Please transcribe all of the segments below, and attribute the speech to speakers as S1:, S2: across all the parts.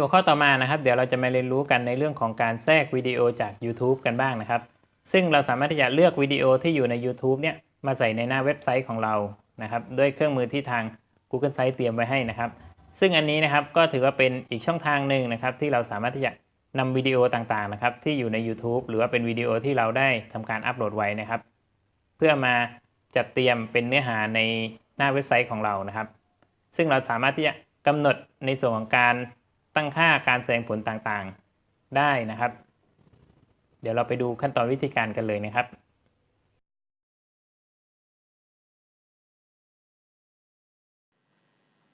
S1: ในหัวข้อต่อมานะครับ เดี๋ยวเราจะมาเรียนรู้กันในเรื่องของการแทรกวิดีโอจาก YouTube กันบ้างนะครับ ซึ่งเราสามารถที่จะเลือกวิดีโอที่อยู่ใน YouTube เนี่ยมาใส่ในหน้าเว็บไซต์ของเรานะครับด้วยเครื่องมือที่ทาง Google Sites เตรียมไว้ให้นะครับ ซึ่งอันนี้นะครับก็ถือว่าเป็นอีกช่องทางหนึ่งนะครับ ที่เราสามารถที่จะนำวิดีโอต่างๆนะครับที่อยู่ใน YouTube หรือว่าเป็นวิดีโอที่เราได้ทำการอัปโหลดไว้นะครับ เพื่อมาจัดเตรียมเป็นเนื้อหาในหน้าเว็บไซต์ของเรานะครับ ซึ่งเราสามารถที่จะกำหนดในส่วนของการ ตั้งค่าการแสดงผลต่างๆได้นะครับ เดี๋ยวเราไปดูขั้นตอนวิธีการกันเลยนะครับ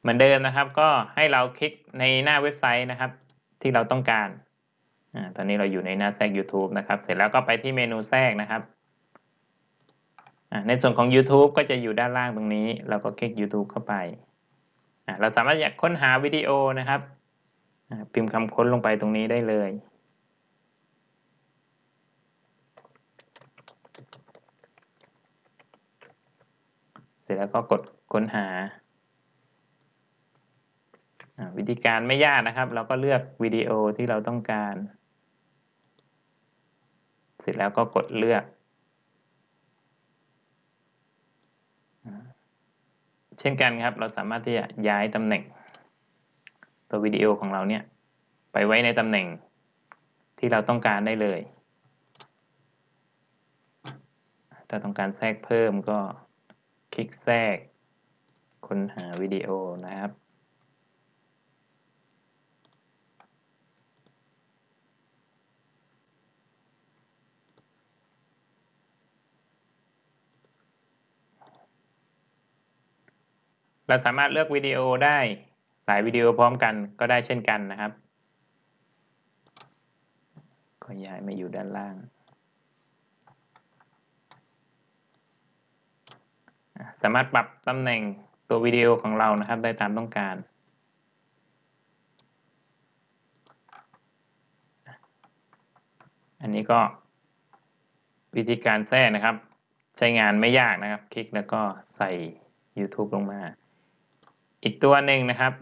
S1: เหมือนเดิมนะครับ ก็ให้เราคลิกในหน้าเว็บไซต์นะครับ ที่เราต้องการอตอนนี้เราอยู่ในหน้าแทรก YouTube นะครับ เสร็จแล้วก็ไปที่เมนูแทรกนะครับในส่วนของ YouTube ก็จะอยู่ด้านล่างตรงนี้ เราก็คลิก YouTube เข้าไป เราสามารถอยากค้นหาวิดีโอนะครับ พิมพ์คำค้นลงไปตรงนี้ได้เลย เสร็จแล้วก็กดค้นหา วิธีการไม่ยากนะครับ เราก็เลือกวิดีโอที่เราต้องการ เสร็จแล้วก็กดเลือก เช่นกันครับ เราสามารถที่จะย้ายตำแหน่ง ตัววิดีโอของเราเนี่ย ไปไว้ในตำแหน่งที่เราต้องการได้เลย ถ้าต้องการแทรกเพิ่มก็คลิกแทรก ค้นหาวิดีโอนะครับเราสามารถเลือกวิดีโอได้ หลายวิดีโอพร้อมกันก็ได้เช่นกันนะครับก็ย้ายมาอยู่ด้านล่าง สามารถปรับตำแหน่งตัววิดีโอของเรานะครับได้ตามต้องการ อันนี้ก็วิธีการแทรกนะครับ ใช้งานไม่ยากนะครับ คลิกแล้วก็ใส่ YouTube ลงมา อีกตัวหนึ่งนะครับ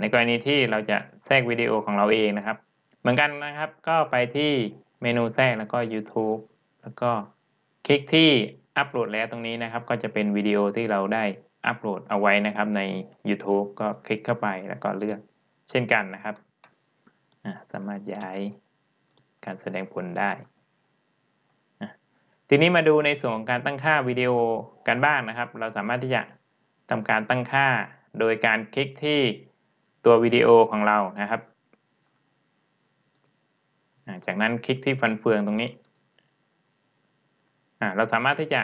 S1: ในกรณีที่เราจะแทรกวิดีโอของเราเองนะครับ เหมือนกันนะครับก็ไปที่เมนูแทรกแล้วก็ YouTube แล้วก็คลิกที่อัปโหลดแล้วตรงนี้นะครับ ก็จะเป็นวิดีโอที่เราได้อัปโหลดเอาไว้นะครับใน YouTube ก็คลิกเข้าไปแล้วก็เลือกเช่นกันนะครับสามารถย้ายการแสดงผลได้ ทีนี้มาดูในส่วนของการตั้งค่าวิดีโอกันบ้างนะครับ เราสามารถที่จะทำการตั้งค่าโดยการคลิกที่ ตัววิดีโอของเรานะครับ จากนั้นคลิกที่ฟันเฟืองตรงนี้ เราสามารถที่จะ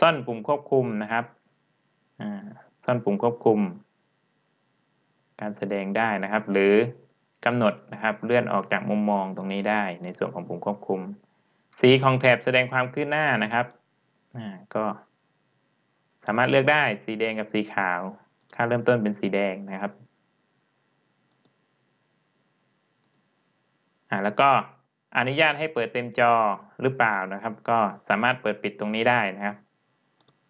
S1: ซ่อนปุ่มควบคุมนะครับ ซ่อนปุ่มควบคุม การแสดงได้นะครับ หรือกำหนดนะครับเลื่อนออกจากมุมมองตรงนี้ได้ในส่วนของปุ่มควบคุม สีของแถบแสดงความคืบหน้านะครับก็สามารถเลือกได้สีแดงกับสีขาว ค่าเริ่มต้นเป็นสีแดงนะครับ อ่าแล้วก็อนุญาตให้เปิดเต็มจอหรือเปล่านะครับ ก็สามารถเปิดปิดตรงนี้ได้นะครับ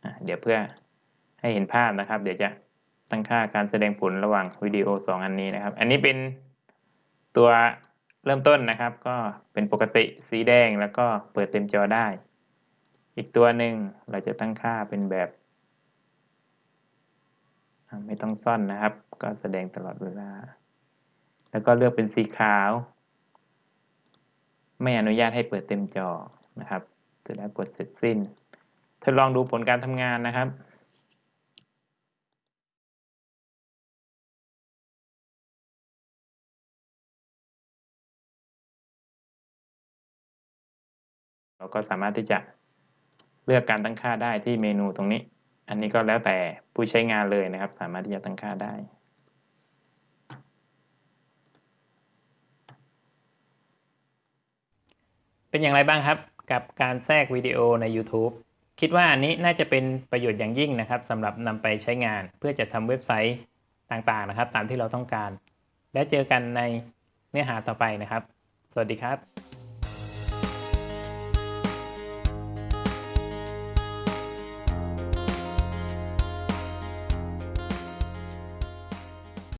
S1: อ่าเดี๋ยวเพื่อให้เห็นภาพนะครับ เดี๋ยวจะตั้งค่าการแสดงผลระหว่างวิดีโอ 2 อันนี้นะครับ อันนี้เป็นตัวเริ่มต้นนะครับ ก็เป็นปกติสีแดงแล้วก็เปิดเต็มจอได้ อีกตัวหนึ่งเราจะตั้งค่าเป็นแบบ ไม่ต้องซ่อนนะครับ ก็แสดงตลอดเวลา แล้วก็เลือกเป็นสีขาว ไม่อนุญาตให้เปิดเต็มจอนะครับเสร็จแล้วกดเสร็จสิ้นทดลองดูผลการทำงานนะครับเราก็สามารถที่จะเลือกการตั้งค่าได้ที่เมนูตรงนี้ อันนี้ก็แล้วแต่ผู้ใช้งานเลยนะครับ สามารถที่จะตั้งค่าได้ เป็นอย่างไรบ้างครับกับการแทรกวิดีโอใน YouTube คิดว่าอันนี้น่าจะเป็นประโยชน์อย่างยิ่งนะครับสำหรับนำไปใช้งานเพื่อจะทำเว็บไซต์ต่างๆนะครับ ตามที่เราต้องการ และเจอกันในเนื้อหาต่อไปนะครับ สวัสดีครับ